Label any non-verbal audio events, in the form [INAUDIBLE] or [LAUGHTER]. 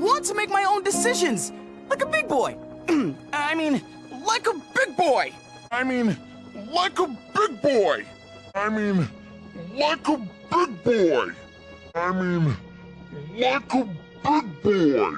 want to make my own decisions, like a big boy. [CLEARS THROAT] I mean, like a big boy. I mean, like a big boy. I mean, like a big boy. I mean, like a big boy.